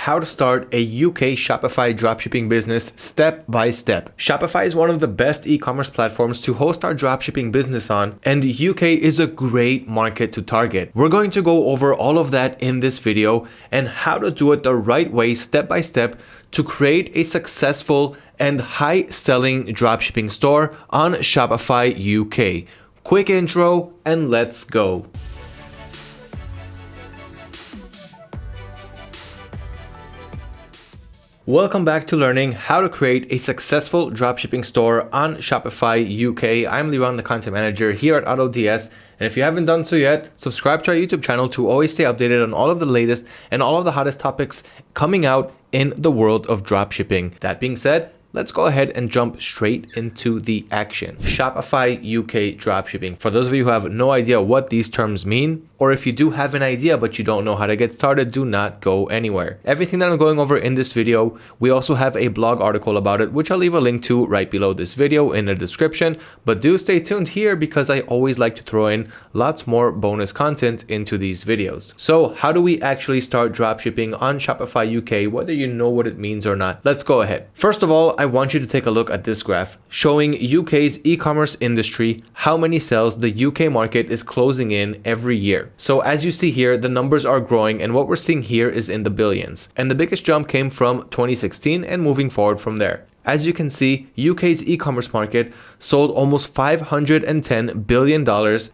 how to start a UK Shopify dropshipping business step by step. Shopify is one of the best e-commerce platforms to host our dropshipping business on, and the UK is a great market to target. We're going to go over all of that in this video and how to do it the right way step by step to create a successful and high selling dropshipping store on Shopify UK. Quick intro and let's go. Welcome back to learning how to create a successful dropshipping store on Shopify UK. I'm Liran, the content manager here at AutoDS. And if you haven't done so yet, subscribe to our YouTube channel to always stay updated on all of the latest and all of the hottest topics coming out in the world of dropshipping. That being said, let's go ahead and jump straight into the action. Shopify UK dropshipping. For those of you who have no idea what these terms mean, or if you do have an idea but you don't know how to get started, do not go anywhere. Everything that I'm going over in this video, we also have a blog article about it, which I'll leave a link to right below this video in the description, but do stay tuned here because I always like to throw in lots more bonus content into these videos. So how do we actually start dropshipping on Shopify UK, whether you know what it means or not? Let's go ahead. First of all, I want you to take a look at this graph showing UK's e-commerce industry, how many sales the UK market is closing in every year. So as you see here, the numbers are growing and what we're seeing here is in the billions. And the biggest jump came from 2016 and moving forward from there. As you can see, UK's e-commerce market sold almost $510 billion.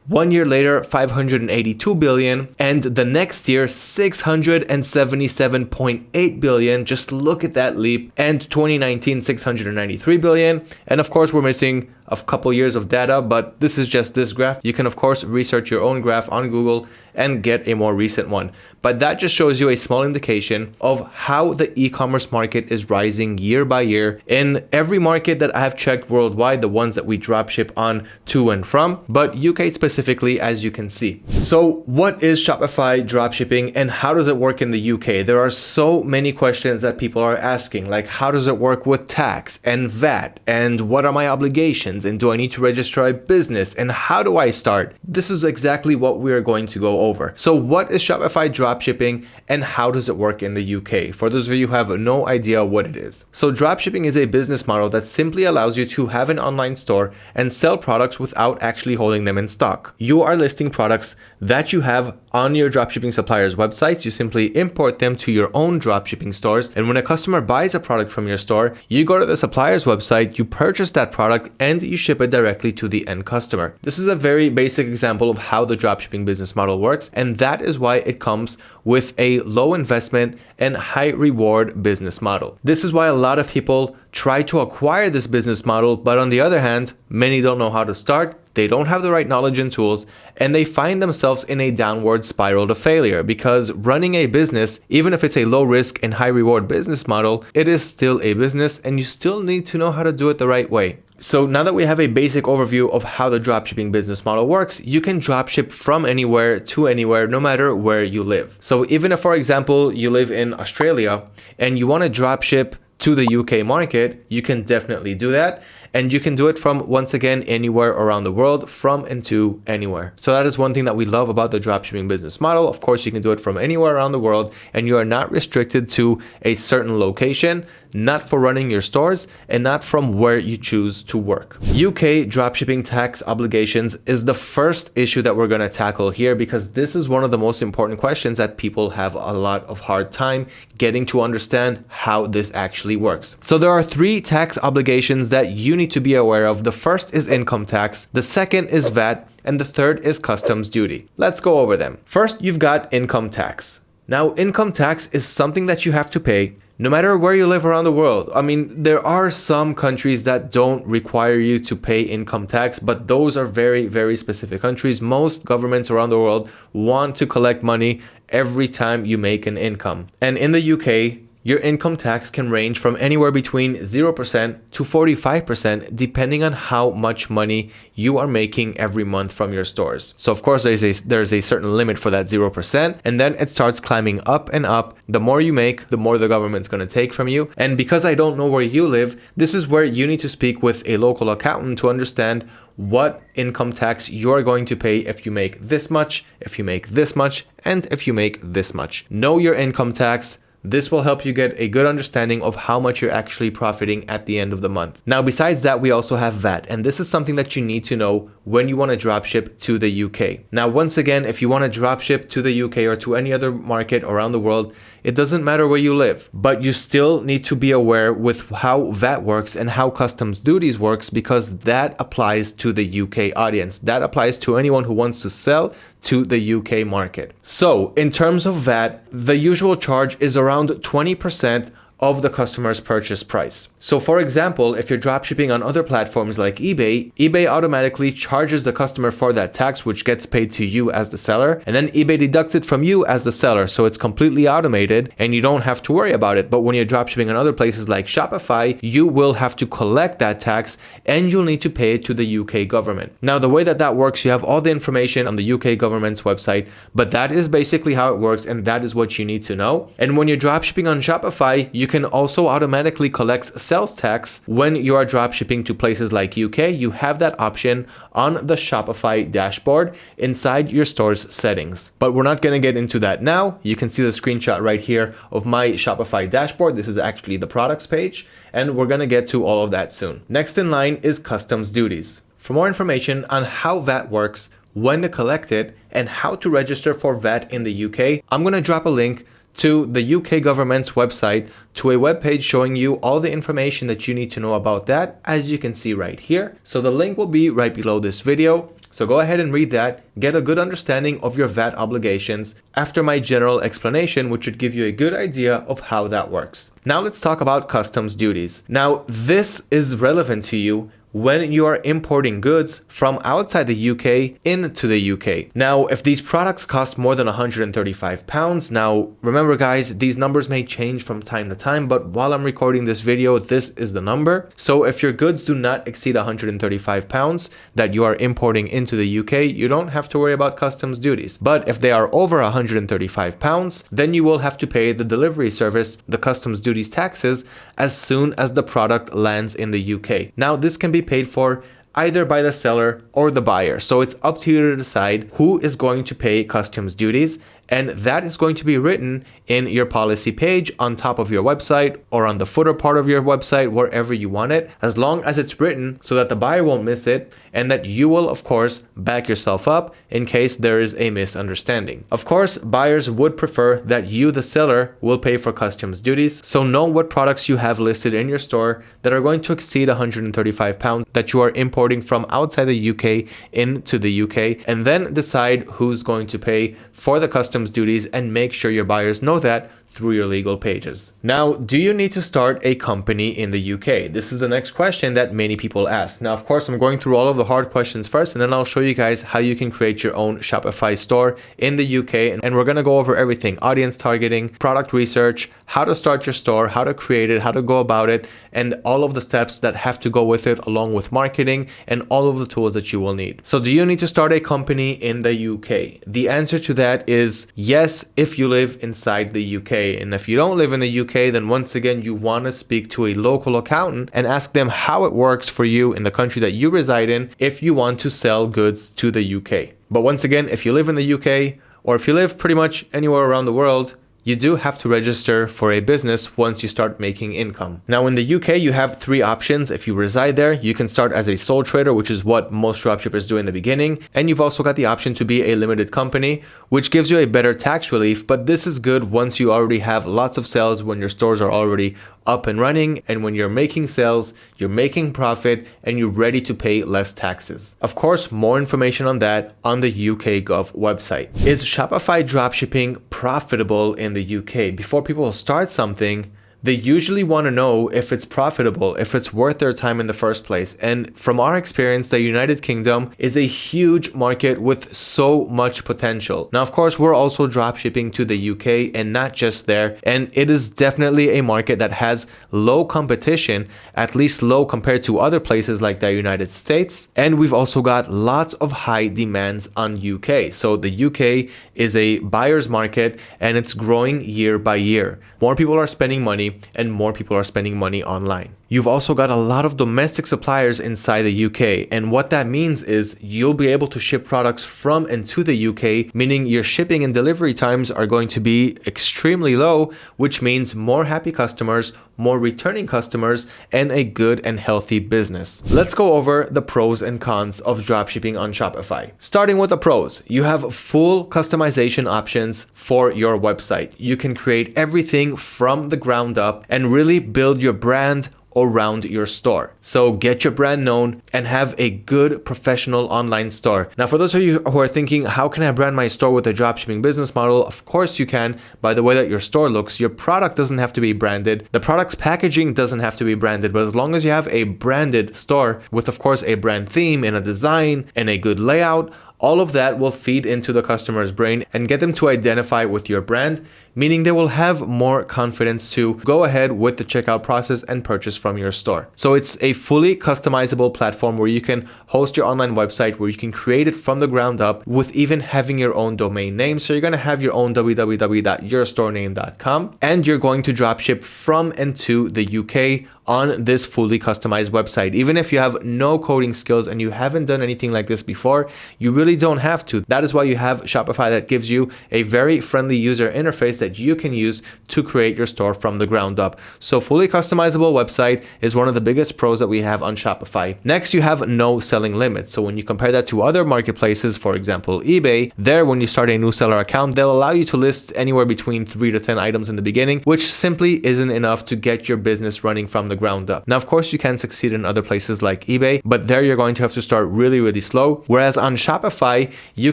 One year later, 582 billion. And the next year, 677.8 billion. Just look at that leap. And 2019, $693 billion. And of course, we're missing a couple years of data, but this is just this graph. You can of course research your own graph on Google and get a more recent one. But that just shows you a small indication of how the e-commerce market is rising year by year in every market that I have checked worldwide, the ones that we dropship on to and from, but UK specifically, as you can see. So what is Shopify dropshipping and how does it work in the UK? There are so many questions that people are asking, like how does it work with tax and VAT and what are my obligations? and do I need to register a business and how do I start? This is exactly what we are going to go over. So what is Shopify dropshipping and how does it work in the UK? For those of you who have no idea what it is. So dropshipping is a business model that simply allows you to have an online store and sell products without actually holding them in stock. You are listing products that you have on your dropshipping supplier's websites. You simply import them to your own dropshipping stores. And when a customer buys a product from your store, you go to the supplier's website, you purchase that product and you ship it directly to the end customer. This is a very basic example of how the dropshipping business model works. And that is why it comes with a low investment and high reward business model. This is why a lot of people try to acquire this business model, but on the other hand, many don't know how to start, they don't have the right knowledge and tools, and they find themselves in a downward spiral to failure because running a business, even if it's a low risk and high reward business model, it is still a business and you still need to know how to do it the right way. So now that we have a basic overview of how the dropshipping business model works, you can dropship from anywhere to anywhere, no matter where you live. So even if, for example, you live in Australia and you want to dropship to the UK market, you can definitely do that. And you can do it from, once again, anywhere around the world, from and to anywhere. So that is one thing that we love about the dropshipping business model. Of course, you can do it from anywhere around the world and you are not restricted to a certain location not for running your stores and not from where you choose to work. UK dropshipping tax obligations is the first issue that we're going to tackle here because this is one of the most important questions that people have a lot of hard time getting to understand how this actually works. So there are three tax obligations that you need to be aware of. The first is income tax, the second is VAT, and the third is customs duty. Let's go over them. First, you've got income tax. Now, income tax is something that you have to pay no matter where you live around the world. I mean, there are some countries that don't require you to pay income tax, but those are very, very specific countries. Most governments around the world want to collect money every time you make an income. And in the UK, your income tax can range from anywhere between 0% to 45% depending on how much money you are making every month from your stores. So of course there's a, there's a certain limit for that 0% and then it starts climbing up and up. The more you make, the more the government's going to take from you. And because I don't know where you live, this is where you need to speak with a local accountant to understand what income tax you're going to pay if you make this much, if you make this much, and if you make this much. Know your income tax, This will help you get a good understanding of how much you're actually profiting at the end of the month. Now, besides that, we also have VAT, and this is something that you need to know when you want to dropship to the UK. Now, once again, if you want to dropship to the UK or to any other market around the world, it doesn't matter where you live, but you still need to be aware with how VAT works and how customs duties works because that applies to the UK audience. That applies to anyone who wants to sell to the UK market. So in terms of VAT, the usual charge is around 20% of the customer's purchase price. So for example, if you're dropshipping on other platforms like eBay, eBay automatically charges the customer for that tax which gets paid to you as the seller and then eBay deducts it from you as the seller so it's completely automated and you don't have to worry about it. But when you're dropshipping on other places like Shopify, you will have to collect that tax and you'll need to pay it to the UK government. Now the way that that works, you have all the information on the UK government's website, but that is basically how it works and that is what you need to know. And when you're dropshipping on Shopify, you you can also automatically collect sales tax when you are dropshipping to places like UK. You have that option on the Shopify dashboard inside your store's settings. But we're not going to get into that now. You can see the screenshot right here of my Shopify dashboard. This is actually the products page, and we're going to get to all of that soon. Next in line is customs duties. For more information on how VAT works, when to collect it, and how to register for VAT in the UK, I'm going to drop a link to the UK government's website to a web page showing you all the information that you need to know about that as you can see right here. So the link will be right below this video. So go ahead and read that, get a good understanding of your VAT obligations after my general explanation, which should give you a good idea of how that works. Now let's talk about customs duties. Now this is relevant to you when you are importing goods from outside the UK into the UK. Now, if these products cost more than 135 pounds, now remember guys, these numbers may change from time to time, but while I'm recording this video, this is the number. So if your goods do not exceed 135 pounds that you are importing into the UK, you don't have to worry about customs duties. But if they are over 135 pounds, then you will have to pay the delivery service the customs duties taxes as soon as the product lands in the UK. Now, this can be paid for either by the seller or the buyer. So it's up to you to decide who is going to pay customs duties and that is going to be written in your policy page on top of your website or on the footer part of your website, wherever you want it, as long as it's written so that the buyer won't miss it and that you will, of course, back yourself up in case there is a misunderstanding. Of course, buyers would prefer that you, the seller, will pay for customs duties. So know what products you have listed in your store that are going to exceed 135 pounds that you are importing from outside the UK into the UK, and then decide who's going to pay for the customs duties and make sure your buyers know that through your legal pages. Now, do you need to start a company in the UK? This is the next question that many people ask. Now, of course, I'm going through all of the hard questions first, and then I'll show you guys how you can create your own Shopify store in the UK. And we're going to go over everything, audience targeting, product research, how to start your store, how to create it, how to go about it, and all of the steps that have to go with it along with marketing and all of the tools that you will need. So do you need to start a company in the UK? The answer to that is yes, if you live inside the UK. And if you don't live in the UK, then once again, you want to speak to a local accountant and ask them how it works for you in the country that you reside in if you want to sell goods to the UK. But once again, if you live in the UK or if you live pretty much anywhere around the world, you do have to register for a business once you start making income. Now in the UK, you have three options. If you reside there, you can start as a sole trader, which is what most dropshippers do in the beginning. And you've also got the option to be a limited company, which gives you a better tax relief. But this is good once you already have lots of sales when your stores are already up and running and when you're making sales, you're making profit and you're ready to pay less taxes. Of course, more information on that on the UK Gov website. Is Shopify dropshipping profitable in the UK? Before people start something, they usually want to know if it's profitable, if it's worth their time in the first place. And from our experience, the United Kingdom is a huge market with so much potential. Now, of course, we're also dropshipping to the UK and not just there. And it is definitely a market that has low competition, at least low compared to other places like the United States. And we've also got lots of high demands on UK. So the UK is a buyer's market and it's growing year by year. More people are spending money and more people are spending money online. You've also got a lot of domestic suppliers inside the UK, and what that means is you'll be able to ship products from and to the UK, meaning your shipping and delivery times are going to be extremely low, which means more happy customers, more returning customers, and a good and healthy business. Let's go over the pros and cons of dropshipping on Shopify. Starting with the pros, you have full customization options for your website. You can create everything from the ground up and really build your brand around your store. So get your brand known and have a good professional online store. Now, for those of you who are thinking, how can I brand my store with a dropshipping business model? Of course you can by the way that your store looks. Your product doesn't have to be branded. The product's packaging doesn't have to be branded, but as long as you have a branded store with, of course, a brand theme and a design and a good layout, all of that will feed into the customer's brain and get them to identify with your brand meaning they will have more confidence to go ahead with the checkout process and purchase from your store. So it's a fully customizable platform where you can host your online website, where you can create it from the ground up with even having your own domain name. So you're going to have your own www.yourstorename.com and you're going to dropship from and to the UK on this fully customized website. Even if you have no coding skills and you haven't done anything like this before, you really don't have to. That is why you have Shopify that gives you a very friendly user interface that you can use to create your store from the ground up. So fully customizable website is one of the biggest pros that we have on Shopify. Next, you have no selling limits. So when you compare that to other marketplaces, for example, eBay, there when you start a new seller account, they'll allow you to list anywhere between 3 to 10 items in the beginning, which simply isn't enough to get your business running from the ground up. Now, of course, you can succeed in other places like eBay, but there you're going to have to start really, really slow. Whereas on Shopify, you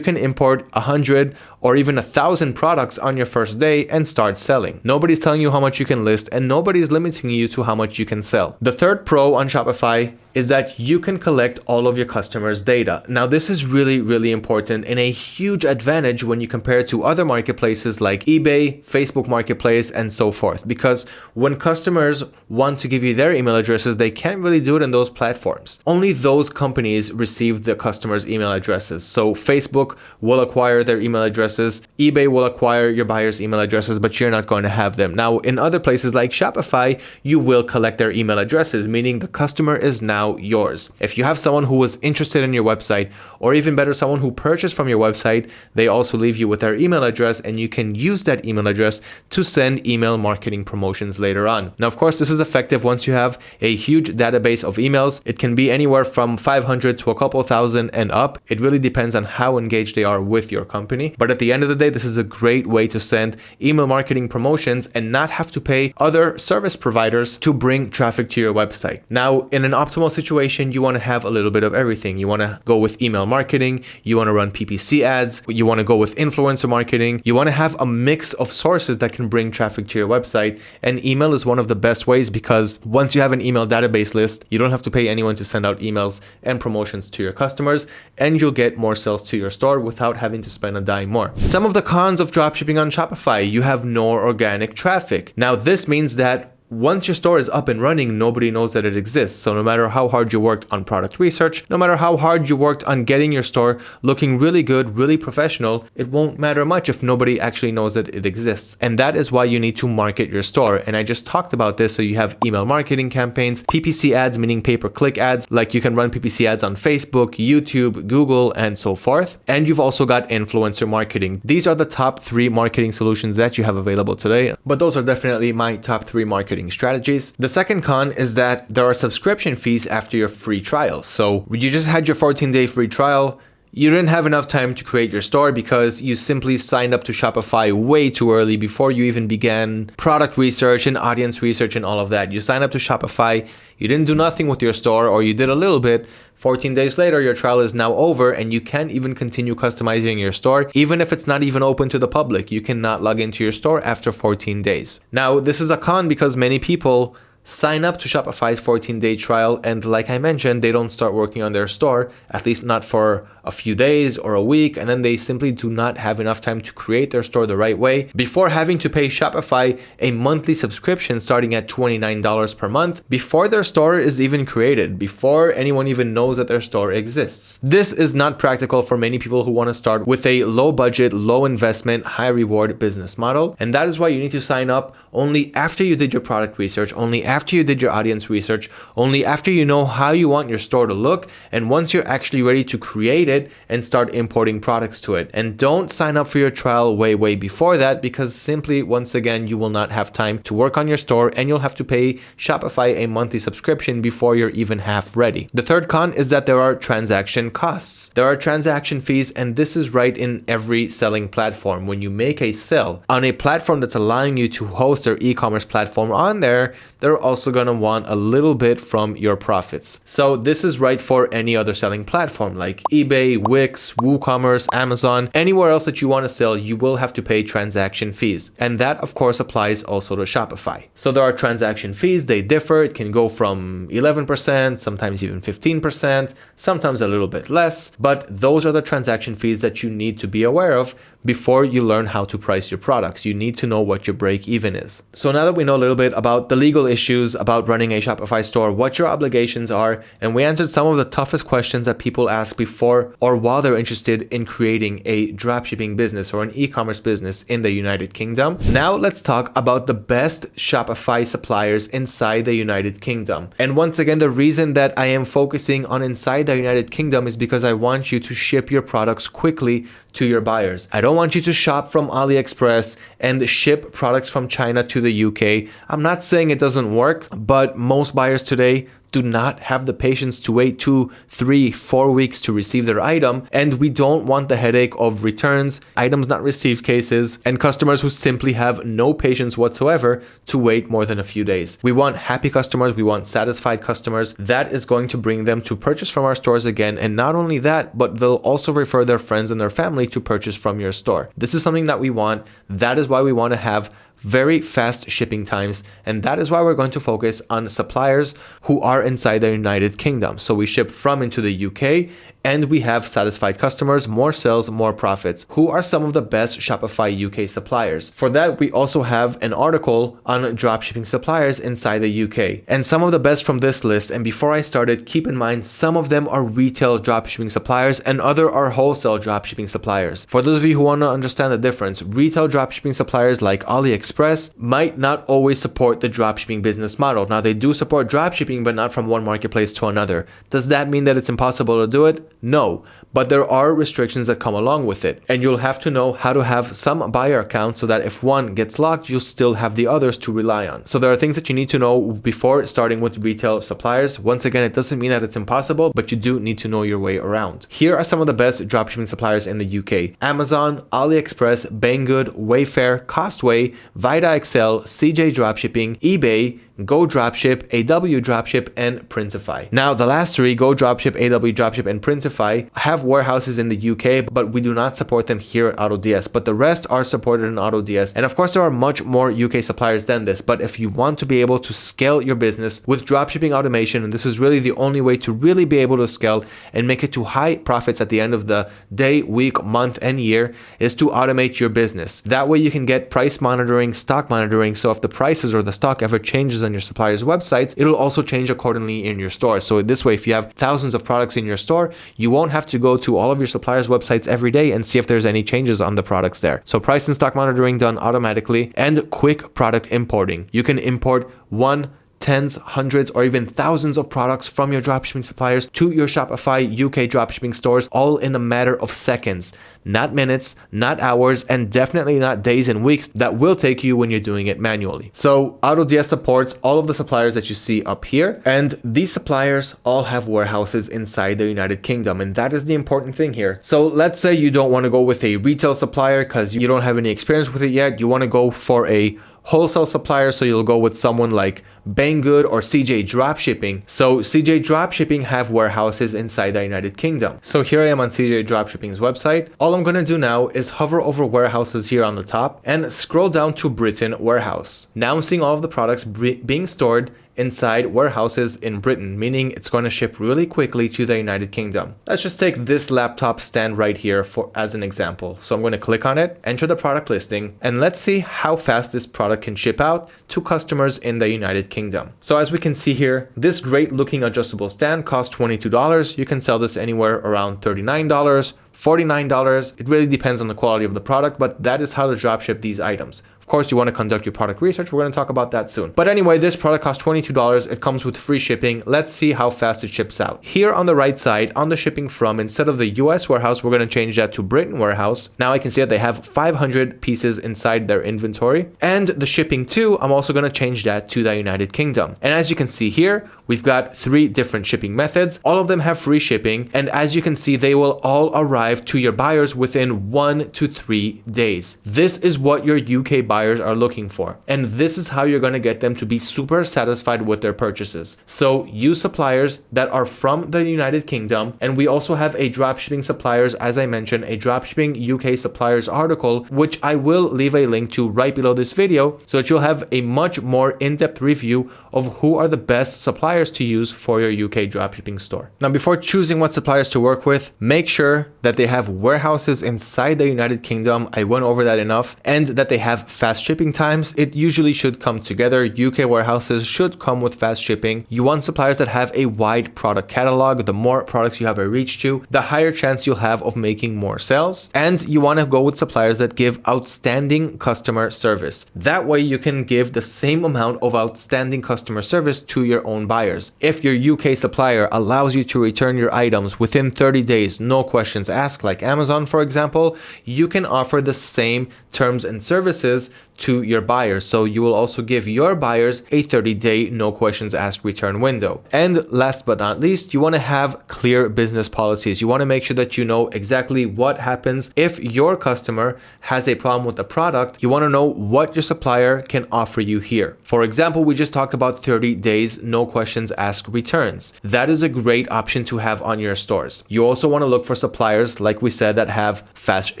can import 100 or even a thousand products on your first day and start selling. Nobody's telling you how much you can list and nobody's limiting you to how much you can sell. The third pro on Shopify is that you can collect all of your customers' data. Now, this is really, really important and a huge advantage when you compare it to other marketplaces like eBay, Facebook Marketplace, and so forth. Because when customers want to give you their email addresses, they can't really do it in those platforms. Only those companies receive the customers' email addresses. So Facebook will acquire their email addresses. eBay will acquire your buyer's email addresses, but you're not going to have them. Now, in other places like Shopify, you will collect their email addresses, meaning the customer is now yours. If you have someone who was interested in your website, or even better, someone who purchased from your website, they also leave you with their email address, and you can use that email address to send email marketing promotions later on. Now, of course, this is effective once you have a huge database of emails. It can be anywhere from 500 to a couple thousand and up. It really depends on how engaged they are with your company. But at the the end of the day, this is a great way to send email marketing promotions and not have to pay other service providers to bring traffic to your website. Now, in an optimal situation, you want to have a little bit of everything. You want to go with email marketing, you want to run PPC ads, you want to go with influencer marketing, you want to have a mix of sources that can bring traffic to your website. And email is one of the best ways because once you have an email database list, you don't have to pay anyone to send out emails and promotions to your customers, and you'll get more sales to your store without having to spend a dime more. Some of the cons of dropshipping on Shopify, you have no organic traffic. Now this means that once your store is up and running, nobody knows that it exists. So no matter how hard you worked on product research, no matter how hard you worked on getting your store looking really good, really professional, it won't matter much if nobody actually knows that it exists. And that is why you need to market your store. And I just talked about this. So you have email marketing campaigns, PPC ads, meaning pay-per-click ads, like you can run PPC ads on Facebook, YouTube, Google, and so forth. And you've also got influencer marketing. These are the top three marketing solutions that you have available today. But those are definitely my top three marketing marketing strategies. The second con is that there are subscription fees after your free trial. So you just had your 14 day free trial, you didn't have enough time to create your store because you simply signed up to Shopify way too early before you even began product research and audience research and all of that. You signed up to Shopify, you didn't do nothing with your store or you did a little bit. 14 days later, your trial is now over and you can't even continue customizing your store. Even if it's not even open to the public, you cannot log into your store after 14 days. Now, this is a con because many people sign up to Shopify's 14 day trial and like I mentioned, they don't start working on their store, at least not for a few days or a week and then they simply do not have enough time to create their store the right way before having to pay Shopify a monthly subscription starting at $29 per month before their store is even created, before anyone even knows that their store exists. This is not practical for many people who want to start with a low budget, low investment, high reward business model. And that is why you need to sign up only after you did your product research, only after you did your audience research, only after you know how you want your store to look, and once you're actually ready to create it and start importing products to it. And don't sign up for your trial way, way before that because simply, once again, you will not have time to work on your store and you'll have to pay Shopify a monthly subscription before you're even half ready. The third con is that there are transaction costs. There are transaction fees, and this is right in every selling platform. When you make a sell on a platform that's allowing you to host their e-commerce platform on there, they're also going to want a little bit from your profits. So this is right for any other selling platform like eBay, Wix, WooCommerce, Amazon, anywhere else that you want to sell, you will have to pay transaction fees. And that of course applies also to Shopify. So there are transaction fees, they differ. It can go from 11%, sometimes even 15%, sometimes a little bit less, but those are the transaction fees that you need to be aware of before you learn how to price your products. You need to know what your break even is. So now that we know a little bit about the legal issues about running a Shopify store, what your obligations are, and we answered some of the toughest questions that people ask before or while they're interested in creating a dropshipping business or an e-commerce business in the United Kingdom. Now let's talk about the best Shopify suppliers inside the United Kingdom. And once again, the reason that I am focusing on inside the United Kingdom is because I want you to ship your products quickly to your buyers. I don't want you to shop from AliExpress and ship products from China to the UK. I'm not saying it doesn't work, but most buyers today do not have the patience to wait two, three, four weeks to receive their item. And we don't want the headache of returns, items not received cases, and customers who simply have no patience whatsoever to wait more than a few days. We want happy customers. We want satisfied customers. That is going to bring them to purchase from our stores again. And not only that, but they'll also refer their friends and their family to purchase from your store. This is something that we want. That is why we want to have very fast shipping times. And that is why we're going to focus on suppliers who are inside the United Kingdom. So we ship from into the UK and we have satisfied customers, more sales, more profits. Who are some of the best Shopify UK suppliers? For that, we also have an article on dropshipping suppliers inside the UK. And some of the best from this list, and before I started, keep in mind some of them are retail dropshipping suppliers and other are wholesale dropshipping suppliers. For those of you who want to understand the difference, retail dropshipping suppliers like AliExpress might not always support the dropshipping business model. Now they do support dropshipping, but not from one marketplace to another. Does that mean that it's impossible to do it? No, but there are restrictions that come along with it. And you'll have to know how to have some buyer accounts so that if one gets locked, you'll still have the others to rely on. So there are things that you need to know before starting with retail suppliers. Once again, it doesn't mean that it's impossible, but you do need to know your way around. Here are some of the best dropshipping suppliers in the UK. Amazon, AliExpress, Banggood, Wayfair, Costway, vidaXL, CJ Dropshipping, eBay, Go Dropship, AW Dropship, and Printify. Now, the last three, Go Dropship, AW Dropship, and Printify, have warehouses in the UK, but we do not support them here at AutoDS. But the rest are supported in AutoDS. And of course, there are much more UK suppliers than this. But if you want to be able to scale your business with dropshipping automation, and this is really the only way to really be able to scale and make it to high profits at the end of the day, week, month, and year, is to automate your business. That way, you can get price monitoring, stock monitoring. So if the prices or the stock ever changes on your supplier's websites, it'll also change accordingly in your store. So this way, if you have thousands of products in your store, you won't have to go to all of your suppliers' websites every day and see if there's any changes on the products there. So price and stock monitoring done automatically and quick product importing. You can import one tens, hundreds, or even thousands of products from your dropshipping suppliers to your Shopify UK dropshipping stores all in a matter of seconds. Not minutes, not hours, and definitely not days and weeks that will take you when you're doing it manually. So AutoDS supports all of the suppliers that you see up here, and these suppliers all have warehouses inside the United Kingdom, and that is the important thing here. So let's say you don't want to go with a retail supplier because you don't have any experience with it yet. You want to go for a wholesale supplier, so you'll go with someone like Banggood or CJ Dropshipping. So CJ Dropshipping have warehouses inside the United Kingdom. So here I am on CJ Dropshipping's website. All I'm going to do now is hover over warehouses here on the top and scroll down to Britain warehouse. Now I'm seeing all of the products being stored inside warehouses in Britain, meaning it's going to ship really quickly to the United Kingdom. Let's just take this laptop stand right here for as an example. So I'm going to click on it, enter the product listing, and let's see how fast this product can ship out to customers in the United Kingdom. So as we can see here, this great looking adjustable stand costs $22. You can sell this anywhere around $39, $49. It really depends on the quality of the product, but that is how to dropship these items. Of course, you want to conduct your product research. We're going to talk about that soon. But anyway, this product costs $22. It comes with free shipping. Let's see how fast it ships out. Here on the right side, on the shipping from, instead of the US warehouse, we're going to change that to Britain warehouse. Now I can see that they have 500 pieces inside their inventory. And the shipping to, I'm also going to change that to the United Kingdom. And as you can see here, we've got three different shipping methods. All of them have free shipping. And as you can see, they will all arrive to your buyers within one to three days. This is what your UK buyers are looking for. And this is how you're going to get them to be super satisfied with their purchases. So use suppliers that are from the United Kingdom. And we also have a dropshipping suppliers, as I mentioned, a dropshipping UK suppliers article, which I will leave a link to right below this video so that you'll have a much more in-depth review of who are the best suppliers to use for your UK dropshipping store. Now, before choosing what suppliers to work with, make sure that they have warehouses inside the United Kingdom. I went over that enough and that they have fast shipping times. It usually should come together. UK warehouses should come with fast shipping. You want suppliers that have a wide product catalog. The more products you have a reach to, the higher chance you'll have of making more sales. And you want to go with suppliers that give outstanding customer service. That way you can give the same amount of outstanding customer service to your own buyers. If your UK supplier allows you to return your items within 30 days, no questions asked, like Amazon, for example, you can offer the same terms and services to your buyers. So you will also give your buyers a 30 day no questions asked return window. And last but not least, you want to have clear business policies. You want to make sure that you know exactly what happens if your customer has a problem with the product. You want to know what your supplier can offer you here. For example, we just talked about 30 days no questions asked returns. That is a great option to have on your stores. You also want to look for suppliers, like we said, that have fast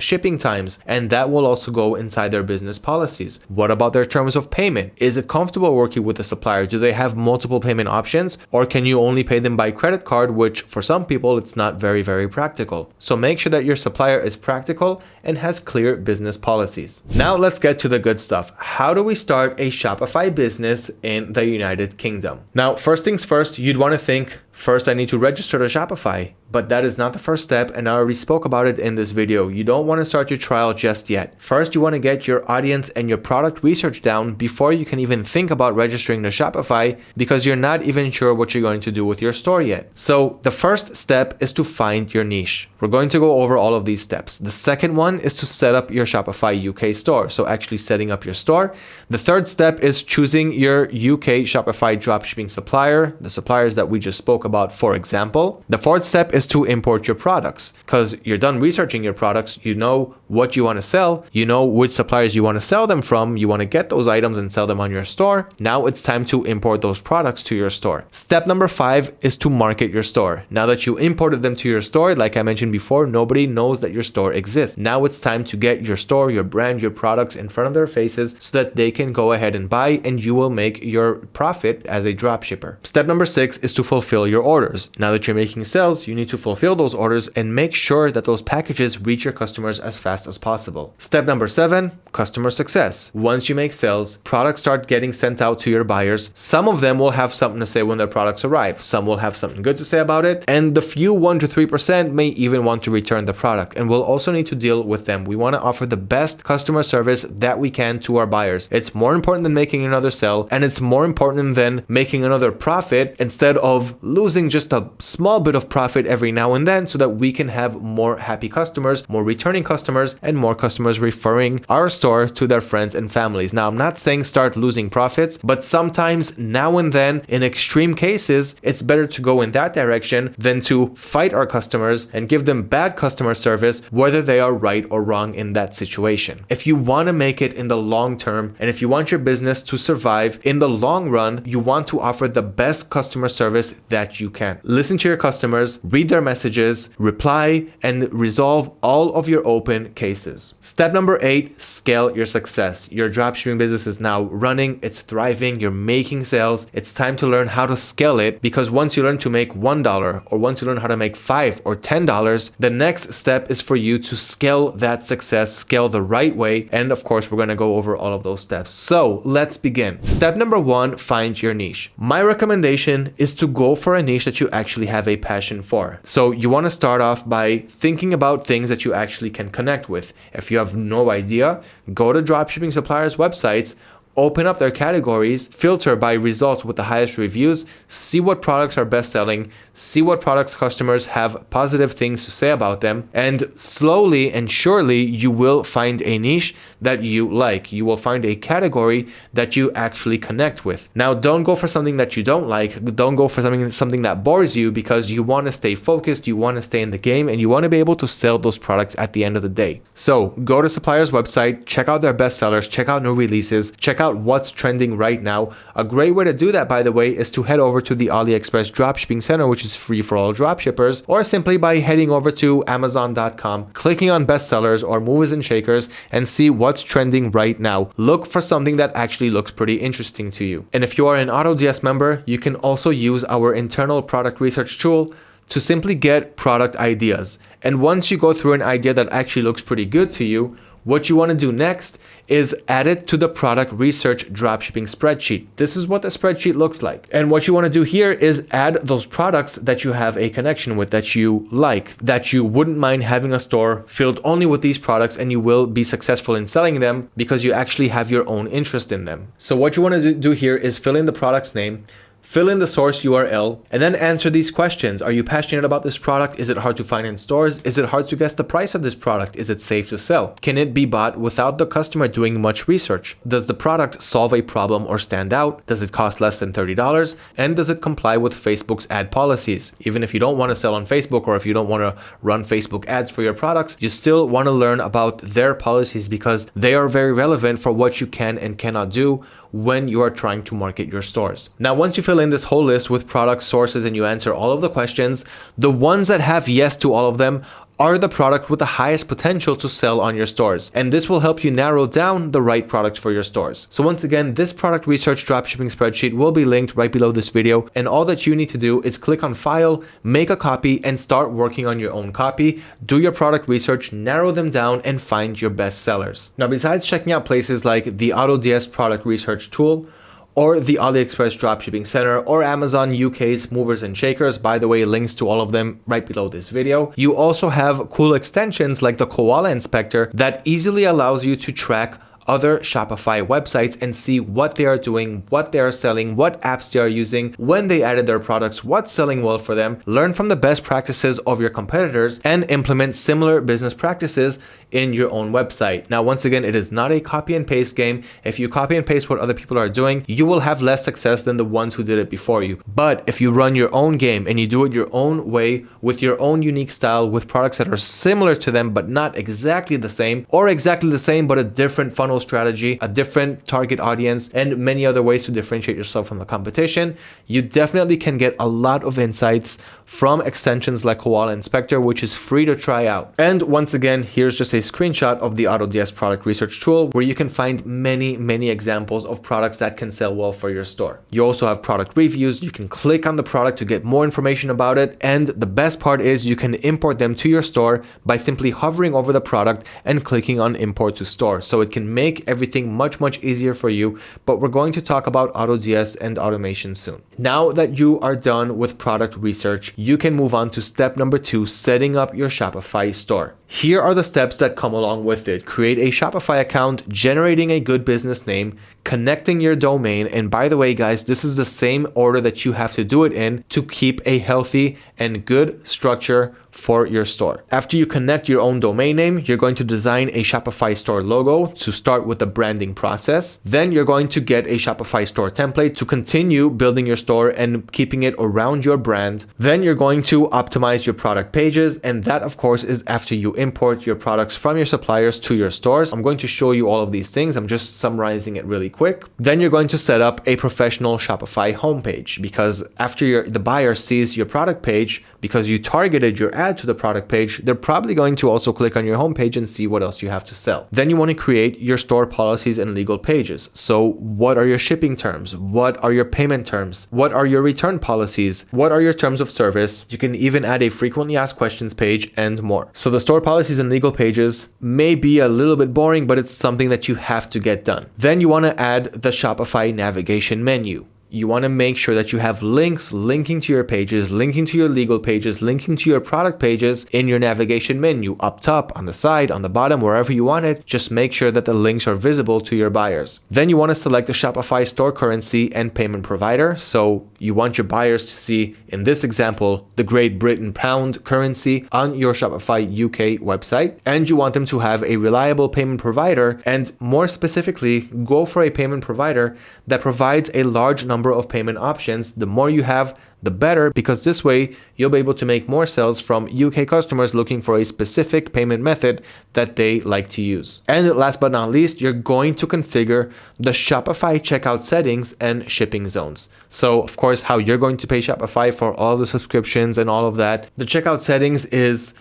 shipping times, and that will also go inside their business policies What about their terms of payment? Is it comfortable working with a supplier? Do they have multiple payment options or can you only pay them by credit card, which for some people it's not very, very practical. So make sure that your supplier is practical and has clear business policies. Now let's get to the good stuff. How do we start a Shopify business in the United Kingdom? Now, first things first, you'd want to think, first I need to register to Shopify but that is not the first step and I already spoke about it in this video. You don't want to start your trial just yet. First, you want to get your audience and your product research down before you can even think about registering to Shopify because you're not even sure what you're going to do with your store yet. So the first step is to find your niche. We're going to go over all of these steps. The second one is to set up your Shopify UK store. So actually setting up your store. The third step is choosing your UK Shopify dropshipping supplier, the suppliers that we just spoke about, for example. The fourth step is to import your products because you're done researching your products. You know what you want to sell. You know which suppliers you want to sell them from. You want to get those items and sell them on your store. Now it's time to import those products to your store. Step number five is to market your store. Now that you imported them to your store, like I mentioned before, nobody knows that your store exists. Now it's time to get your store, your brand, your products in front of their faces so that they can go ahead and buy and you will make your profit as a drop shipper. Step number six is to fulfill your orders. Now that you're making sales, you need to fulfill those orders and make sure that those packages reach your customers as fast as possible. Step number seven, customer success. Once you make sales, products start getting sent out to your buyers. Some of them will have something to say when their products arrive. Some will have something good to say about it. And the few 1 to 3% may even want to return the product. And we'll also need to deal with them. We want to offer the best customer service that we can to our buyers. It's more important than making another sell and it's more important than making another profit instead of losing just a small bit of profit every every now and then so that we can have more happy customers, more returning customers, and more customers referring our store to their friends and families. Now, I'm not saying start losing profits, but sometimes now and then, in extreme cases, it's better to go in that direction than to fight our customers and give them bad customer service, whether they are right or wrong in that situation. If you want to make it in the long term, and if you want your business to survive in the long run, you want to offer the best customer service that you can. Listen to your customers, read their messages, reply, and resolve all of your open cases. Step number eight, scale your success. Your dropshipping business is now running, it's thriving, you're making sales. It's time to learn how to scale it because once you learn to make $1 or once you learn how to make 5 or $10, the next step is for you to scale that success, scale the right way. And of course, we're going to go over all of those steps. So let's begin. Step number one, find your niche. My recommendation is to go for a niche that you actually have a passion for. So you want to start off by thinking about things that you actually can connect with. If you have no idea, go to dropshipping suppliers websites open up their categories, filter by results with the highest reviews, see what products are best selling, see what products customers have positive things to say about them, and slowly and surely you will find a niche that you like. You will find a category that you actually connect with. Now, don't go for something that you don't like. Don't go for something something that bores you because you want to stay focused, you want to stay in the game, and you want to be able to sell those products at the end of the day. So, go to supplier's website, check out their best sellers, check out new releases, check out what's trending right now. A great way to do that, by the way, is to head over to the AliExpress Dropshipping Center, which is free for all dropshippers, or simply by heading over to Amazon.com, clicking on bestsellers or movers and shakers, and see what's trending right now. Look for something that actually looks pretty interesting to you. And if you are an AutoDS member, you can also use our internal product research tool to simply get product ideas. And once you go through an idea that actually looks pretty good to you, what you want to do next is add it to the product research dropshipping spreadsheet. This is what the spreadsheet looks like. And what you want to do here is add those products that you have a connection with, that you like, that you wouldn't mind having a store filled only with these products and you will be successful in selling them because you actually have your own interest in them. So what you want to do here is fill in the product's name, Fill in the source URL and then answer these questions. Are you passionate about this product? Is it hard to find in stores? Is it hard to guess the price of this product? Is it safe to sell? Can it be bought without the customer doing much research? Does the product solve a problem or stand out? Does it cost less than $30? And does it comply with Facebook's ad policies? Even if you don't want to sell on Facebook or if you don't want to run Facebook ads for your products, you still want to learn about their policies because they are very relevant for what you can and cannot do when you are trying to market your stores. Now, once you fill in this whole list with product sources and you answer all of the questions, the ones that have yes to all of them are the product with the highest potential to sell on your stores. And this will help you narrow down the right product for your stores. So once again, this product research dropshipping spreadsheet will be linked right below this video. And all that you need to do is click on file, make a copy and start working on your own copy. Do your product research, narrow them down and find your best sellers. Now, besides checking out places like the AutoDS product research tool, or the AliExpress Dropshipping Center or Amazon UK's Movers and Shakers. By the way, links to all of them right below this video. You also have cool extensions like the Koala Inspector that easily allows you to track other Shopify websites and see what they are doing, what they are selling, what apps they are using, when they added their products, what's selling well for them, learn from the best practices of your competitors, and implement similar business practices in your own website. Now, once again, it is not a copy and paste game. If you copy and paste what other people are doing, you will have less success than the ones who did it before you. But if you run your own game and you do it your own way with your own unique style with products that are similar to them but not exactly the same or exactly the same but a different funnel strategy, a different target audience, and many other ways to differentiate yourself from the competition, you definitely can get a lot of insights from extensions like Koala Inspector, which is free to try out. And once again, here's just a screenshot of the AutoDS product research tool where you can find many, many examples of products that can sell well for your store. You also have product reviews. You can click on the product to get more information about it. And the best part is you can import them to your store by simply hovering over the product and clicking on import to store. So it can make everything much, much easier for you. But we're going to talk about AutoDS and automation soon. Now that you are done with product research, you can move on to step number two, setting up your Shopify store. Here are the steps that come along with it. Create a Shopify account, generating a good business name, connecting your domain. And by the way, guys, this is the same order that you have to do it in to keep a healthy and good structure for your store. After you connect your own domain name, you're going to design a Shopify store logo to start with the branding process. Then you're going to get a Shopify store template to continue building your store and keeping it around your brand. Then you're going to optimize your product pages. And that of course is after you import your products from your suppliers to your stores. I'm going to show you all of these things. I'm just summarizing it really quick. Then you're going to set up a professional Shopify homepage because after your, the buyer sees your product page, because you targeted your ad to the product page, they're probably going to also click on your homepage and see what else you have to sell. Then you want to create your store policies and legal pages. So what are your shipping terms? What are your payment terms? What are your return policies? What are your terms of service? You can even add a frequently asked questions page and more. So the store policies and legal pages may be a little bit boring, but it's something that you have to get done. Then you want to add the Shopify navigation menu you want to make sure that you have links linking to your pages, linking to your legal pages, linking to your product pages in your navigation menu, up top, on the side, on the bottom, wherever you want it. Just make sure that the links are visible to your buyers. Then you want to select the Shopify store currency and payment provider. So you want your buyers to see, in this example, the Great Britain pound currency on your Shopify UK website. And you want them to have a reliable payment provider and more specifically, go for a payment provider that provides a large number number of payment options. The more you have, the better, because this way you'll be able to make more sales from UK customers looking for a specific payment method that they like to use. And last but not least, you're going to configure the Shopify checkout settings and shipping zones. So of course, how you're going to pay Shopify for all the subscriptions and all of that. The checkout settings is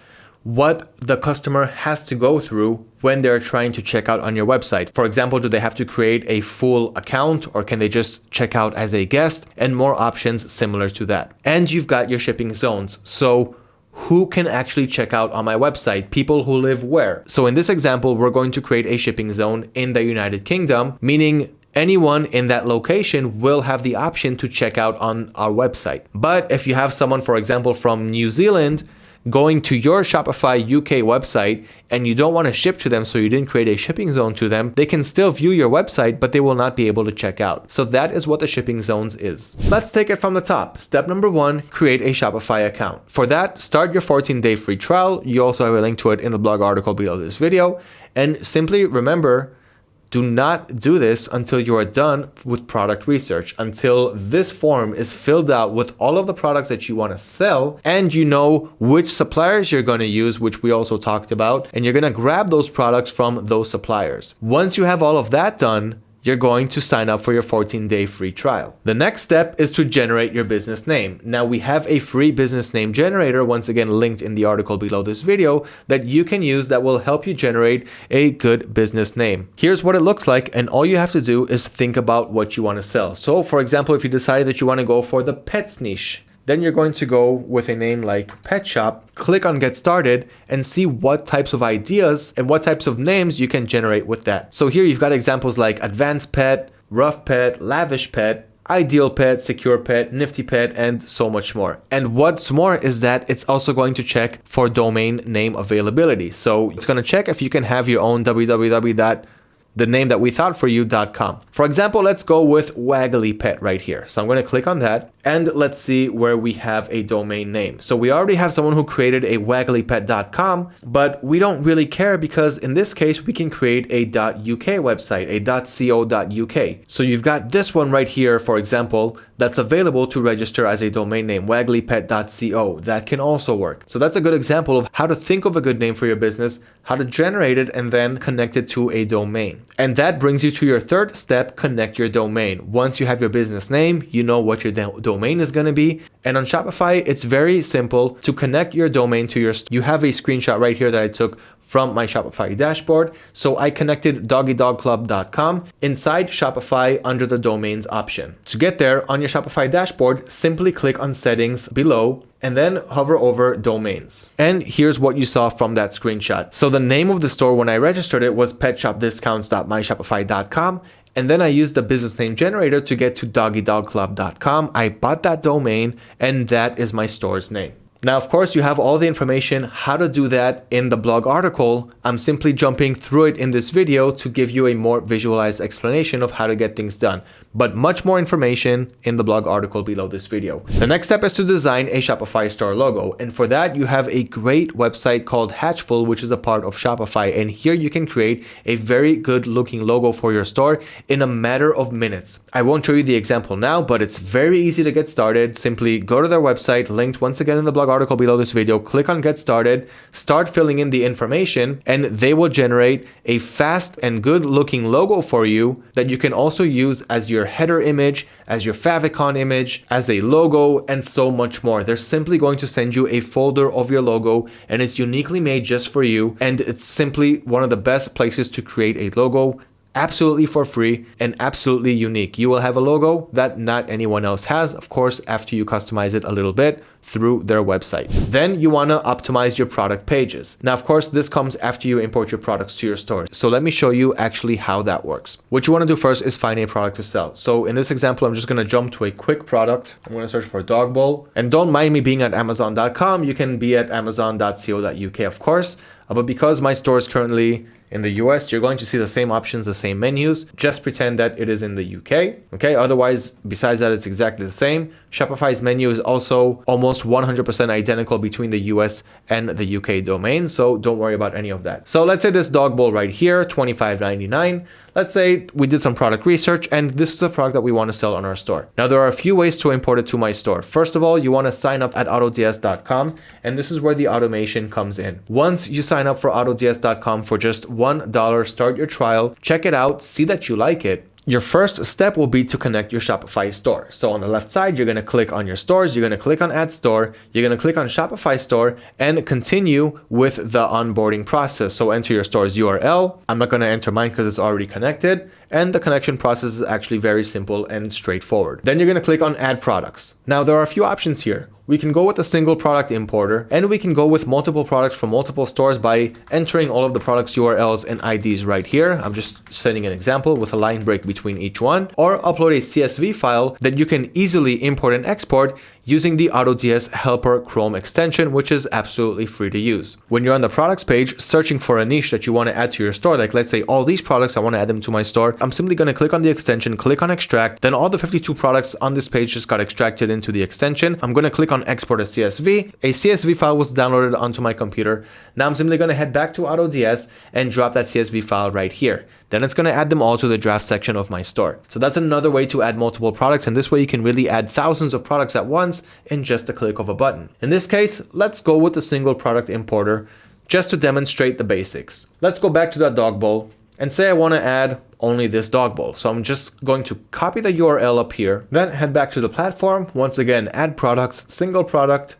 what the customer has to go through when they're trying to check out on your website. For example, do they have to create a full account or can they just check out as a guest and more options similar to that. And you've got your shipping zones. So who can actually check out on my website? People who live where? So in this example, we're going to create a shipping zone in the United Kingdom, meaning anyone in that location will have the option to check out on our website. But if you have someone, for example, from New Zealand, going to your Shopify UK website and you don't want to ship to them so you didn't create a shipping zone to them, they can still view your website, but they will not be able to check out. So that is what the shipping zones is. Let's take it from the top. Step number one, create a Shopify account. For that, start your 14 day free trial. You also have a link to it in the blog article below this video. And simply remember, do not do this until you are done with product research, until this form is filled out with all of the products that you want to sell and you know which suppliers you're going to use, which we also talked about, and you're going to grab those products from those suppliers. Once you have all of that done, you're going to sign up for your 14 day free trial. The next step is to generate your business name. Now we have a free business name generator, once again linked in the article below this video, that you can use that will help you generate a good business name. Here's what it looks like and all you have to do is think about what you want to sell. So for example, if you decide that you want to go for the pets niche, then you're going to go with a name like Pet Shop, click on Get Started, and see what types of ideas and what types of names you can generate with that. So here you've got examples like Advanced Pet, Rough Pet, Lavish Pet, Ideal Pet, Secure Pet, Nifty Pet, and so much more. And what's more is that it's also going to check for domain name availability. So it's going to check if you can have your own www the name that we thought for you.com. For example, let's go with Waggly Pet right here. So I'm going to click on that and let's see where we have a domain name. So we already have someone who created a wagglypet.com, but we don't really care because in this case, we can create a .uk website, a .co.uk. So you've got this one right here, for example, that's available to register as a domain name, wagglypet.co. That can also work. So that's a good example of how to think of a good name for your business, how to generate it, and then connect it to a domain. And that brings you to your third step, connect your domain. Once you have your business name, you know what your domain is going to be. And on Shopify, it's very simple to connect your domain to your, you have a screenshot right here that I took from my Shopify dashboard. So I connected doggydogclub.com inside Shopify under the domains option. To get there on your Shopify dashboard, simply click on settings below and then hover over domains. And here's what you saw from that screenshot. So the name of the store when I registered it was petshopdiscounts.myshopify.com and then I used the business name generator to get to doggydogclub.com. I bought that domain and that is my store's name. Now, of course, you have all the information how to do that in the blog article. I'm simply jumping through it in this video to give you a more visualized explanation of how to get things done. But much more information in the blog article below this video. The next step is to design a Shopify store logo. And for that, you have a great website called Hatchful, which is a part of Shopify. And here you can create a very good looking logo for your store in a matter of minutes. I won't show you the example now, but it's very easy to get started. Simply go to their website, linked once again in the blog article below this video, click on get started, start filling in the information, and they will generate a fast and good looking logo for you that you can also use as your header image, as your favicon image, as a logo, and so much more. They're simply going to send you a folder of your logo and it's uniquely made just for you. And it's simply one of the best places to create a logo absolutely for free and absolutely unique. You will have a logo that not anyone else has, of course, after you customize it a little bit through their website. Then you want to optimize your product pages. Now, of course, this comes after you import your products to your store. So let me show you actually how that works. What you want to do first is find a product to sell. So in this example, I'm just going to jump to a quick product. I'm going to search for dog bowl and don't mind me being at amazon.com. You can be at amazon.co.uk, of course. Uh, but because my store is currently in the US, you're going to see the same options, the same menus. Just pretend that it is in the UK. Okay. Otherwise, besides that, it's exactly the same. Shopify's menu is also almost 100% identical between the US and the UK domain. So don't worry about any of that. So let's say this dog bowl right here, $25.99. Let's say we did some product research and this is a product that we want to sell on our store. Now there are a few ways to import it to my store. First of all, you want to sign up at autods.com and this is where the automation comes in. Once you sign up for autods.com for just $1, start your trial, check it out, see that you like it, your first step will be to connect your Shopify store. So on the left side, you're going to click on your stores, you're going to click on add store, you're going to click on Shopify store and continue with the onboarding process. So enter your store's URL. I'm not going to enter mine because it's already connected. And the connection process is actually very simple and straightforward. Then you're going to click on add products. Now there are a few options here. We can go with a single product importer and we can go with multiple products from multiple stores by entering all of the products URLs and IDs right here. I'm just setting an example with a line break between each one or upload a CSV file that you can easily import and export using the AutoDS Helper Chrome extension, which is absolutely free to use. When you're on the products page, searching for a niche that you want to add to your store, like let's say all these products, I want to add them to my store, I'm simply going to click on the extension, click on extract, then all the 52 products on this page just got extracted into the extension. I'm going to click on export as CSV. A CSV file was downloaded onto my computer. Now I'm simply going to head back to AutoDS and drop that CSV file right here. Then it's going to add them all to the draft section of my store. So that's another way to add multiple products. And this way you can really add thousands of products at once in just a click of a button. In this case, let's go with the single product importer just to demonstrate the basics. Let's go back to that dog bowl and say I want to add only this dog bowl. So I'm just going to copy the URL up here, then head back to the platform. Once again, add products, single product,